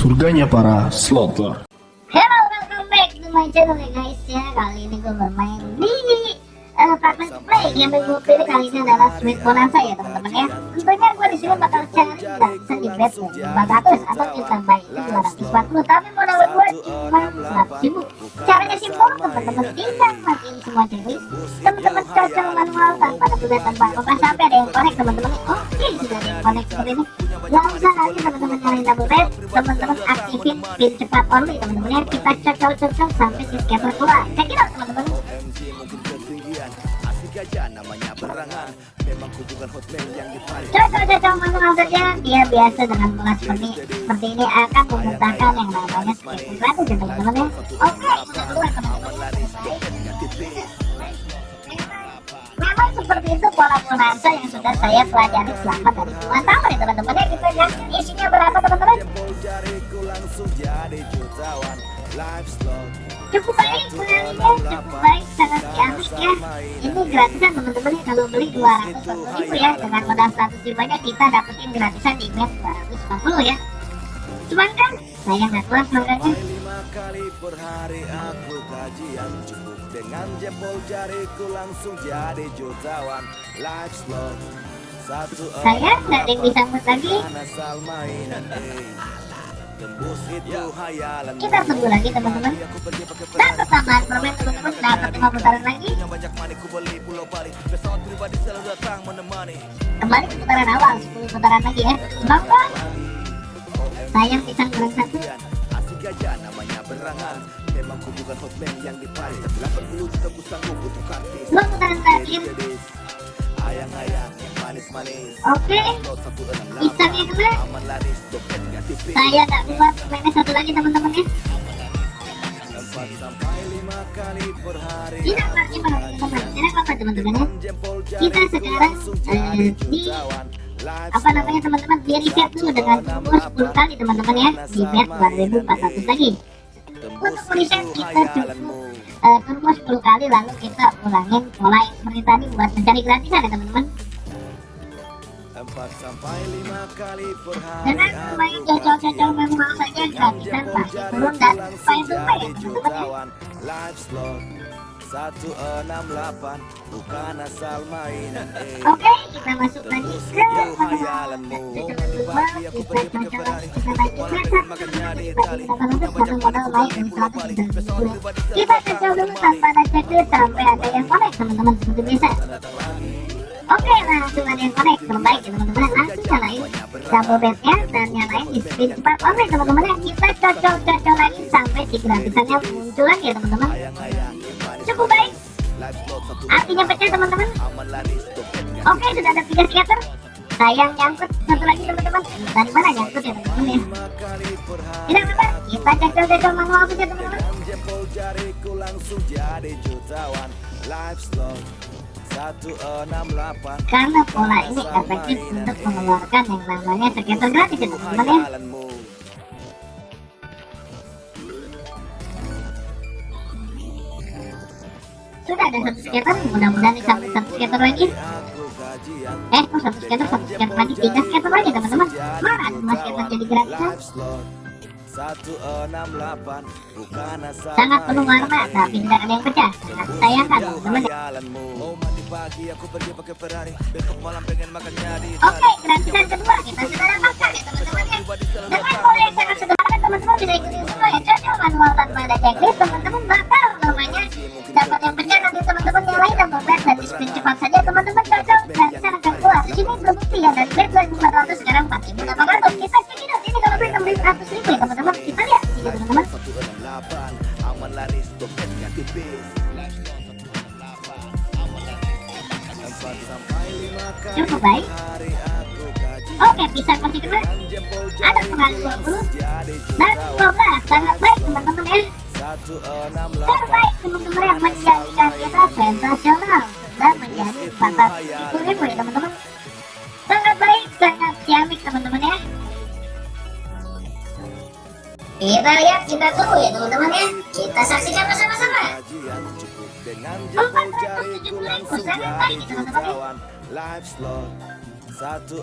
168 Surganya para slotter. Hello, welcome back to my channel ya guys. Ya Kali ini gue bermain di uh, fragment play. Yang gue pilih kali ini adalah Sweet Bonanza ya teman-teman ya. Tentunya sini bakal cari di bet 400 atau yang terbaik 240 Tapi modal gue cuma 100 ribu. Caranya simpel teman-teman tinggal matiin semua checklist Teman-teman cocok manual tanpa ada tanpa apa sampai ada yang connect teman-teman. Oke sudah ada yang connect seperti ini. Gak usah lagi teman-teman nyalain double bet. Teman-teman aktifin pin cepat only teman-teman ya. Kita cocok-cocok sampai si scatter keluar. It out teman-teman. Cocok-cocok manual saja Dia biasa dengan pola seperti seperti ini. Akan memuntahkan yang namanya scatter gratis ya teman-teman ya. Oke kita keluar teman-teman. Memang seperti itu pola bonanza yang sudah saya pelajari selama dari puluhan tahun ya teman-teman ya. Kita lihat isinya berapa teman-teman cukup baik pengalinya cukup baik. Sangat ciamik ya ini gratisan teman-teman ya kalau beli 200 ribu ya dengan modal 100 ribu aja kita dapetin gratisan di match 250 ya. Cuman kan saya nggak kuat makanya kali per hari aku kajian cukup dengan jempol jariku langsung jadi jutawan live slot satu saya nggak ada yang bisa mut lagi kita tunggu lagi teman-teman. dan pertambahan permen teman-teman. dapat 5 putaran lagi? Kembali ke putaran awal 10 putaran lagi ya. Semoga sayang pisang goreng satu. Asik aja namanya berangan. Memang ku bukan hotman yang di Paris tapi 80 juta ku sanggup untuk kartis. Dua putaran terakhir. Ayang-ayang yang manis-manis. Oke. Enam pisangnya kena saya nggak kuat mainnya satu lagi teman-teman ya. Tidak lagi teman-teman enak apa? Teman-teman ya? Kita sekarang eh, di apa namanya teman-teman di reset dulu dengan umur 10 kali teman-teman ya. Di bet 2400 lagi. Untuk reset kita cukup uh, turbo 10 kali lalu kita ulangin yang seperti tadi buat mencari gratisan ya teman-teman dengan main cocok-cocok manual saja gratisan pasti turun dan main tumpah ya teman-teman ya live slot satu enam delapan bukan asal mainan eh. Oke, kita masuk lagi ke hayalanmu aku pergi makannya di kita kacau dulu tanpa ada sampai ada yang connect teman-teman seperti biasa Oke langsung ada yang connect terbaik ya teman-teman langsung nyalain double bednya dan nyalain di spin cepat oke teman-teman ya kita cocok-cocok lagi sampai si gratisannya muncul lagi ya teman-teman. Cukup baik. Artinya pecah teman-teman. Oke sudah ada tiga scatter sayang nyangkut. Satu lagi teman-teman. Dari mana nyangkut ya teman-teman ya? Tidak apa kita cocok-cocok manual saja teman-teman. jempol jariku langsung jadi jutawan live slot 168 karena pola ini efektif untuk mengeluarkan yang namanya scatter gratis ya teman-teman ya. Sudah ada satu scatter mudah-mudahan disambung satu scatter lagi. aku gajian eh kok satu scatter satu scatter lagi? Tiga scatter lagi teman-teman. Mana ada dua scatter jadi gratisan sangat penuh warna tapi tidak ada yang pecah. Sangat sayangkan teman-teman. ya hayalanmu mau mandi pagi aku pergi pakai Ferrari. Besok malam pengen makannya di oke gratisan kedua. Kita sudah dapatkan ya teman-teman ya. Dengan pola yang sangat sederhana teman-teman bisa ikutin cukup baik. oke pisang masih kena ada pengaruh 20 jadi dan 12 sangat baik teman-teman ya. 168 terbaik teman-teman yang menjadikan kita sensasional dan menjadi 400 ribu ya teman-teman. Sangat baik sangat ciamik teman-teman ya. Kita lihat kita tunggu ya teman-teman ya. Kita saksikan bersama-sama dengan jempol jariku langsung jadi jutawan. Live slot 168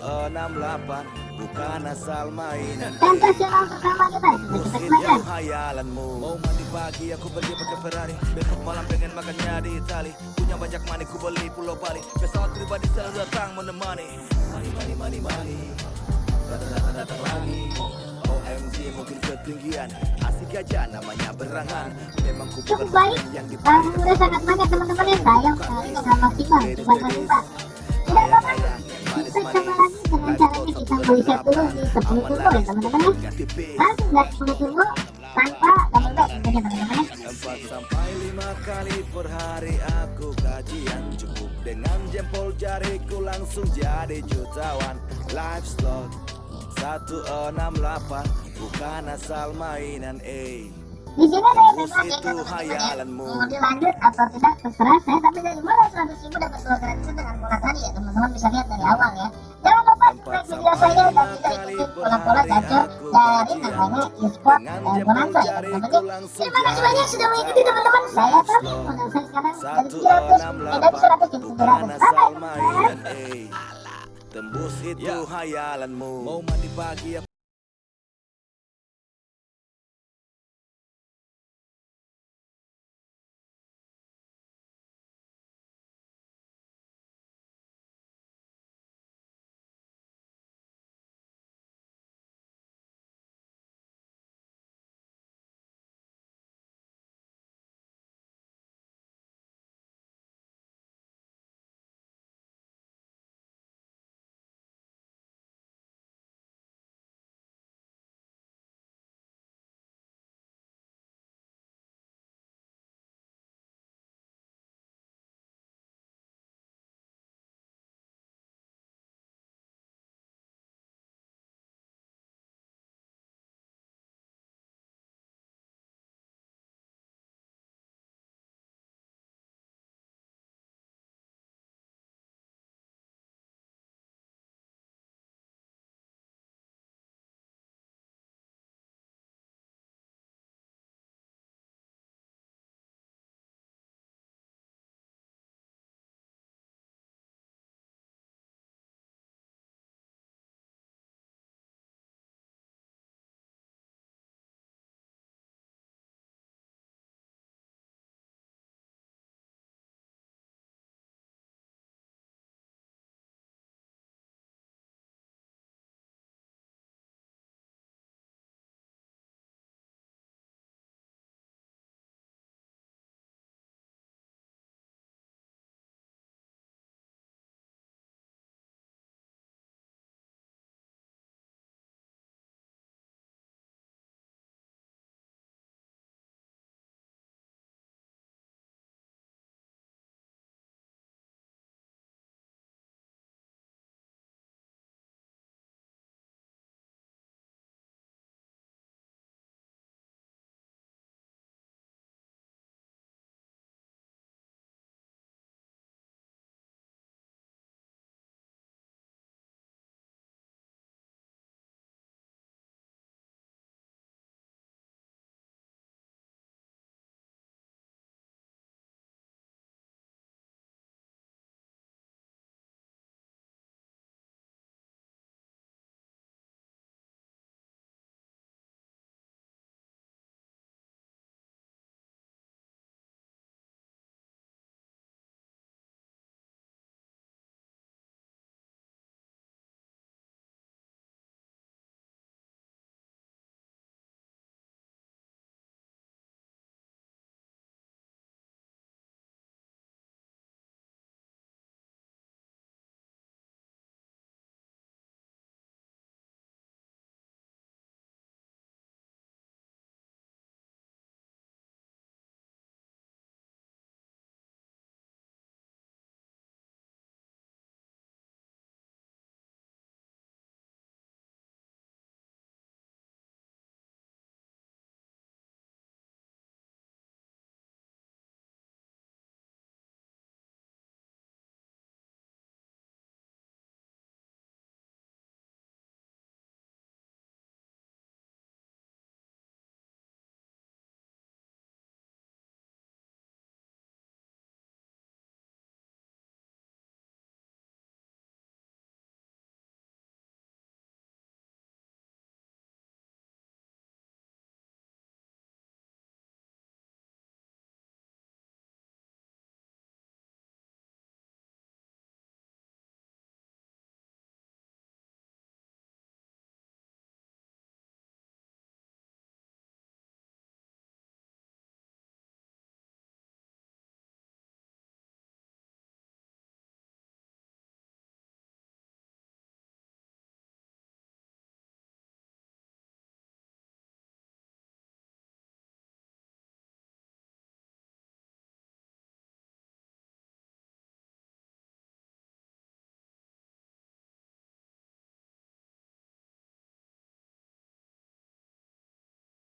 Bukan asal mainan sensasional pertama kita kembangkan hayalanmu Mau mandi pagi aku pergi pakai Ferrari. Besok malam pengen makannya di Itali. Punya banyak money ku beli pulau Bali. Pesawat pribadi selalu datang menemani. Money money money money. Datang datang datang lagi OMG mungkin ketinggian Asik aja namanya berangan. Memang ku bukan baik. yang di uh, udah sangat banyak teman-teman yang sayang sekali dengan maksimal cuma berlipat tidak apa-apa. Kita coba lagi dengan caranya. kita reset dulu di 10 turbo ya teman-teman ya. langsung gas 10 turbo tanpa double back teman-teman ya. Empat sampai lima kali per hari aku kajian Cukup. Dengan jempol jariku langsung jadi jutawan. Live slot 168 Bukan asal mainan eh. Di sini saya bebas ya Itu ya hayalanmu. mau dilanjut atau tidak terserah saya tapi dari mulai 100 ribu dapat dua gratisan dengan pola tadi ya teman-teman bisa lihat dari awal ya. Jangan lupa like video saya dan juga ikuti pola-pola gacor dari namanya e-sport dan bonanza ya teman-teman terima kasih banyak sudah mengikuti teman-teman. Saya Taufik saya sekarang dari 700 eh dari 100 jadi 700 Bukan bye asal bye itu hayalanmu Mau mandi pagi aku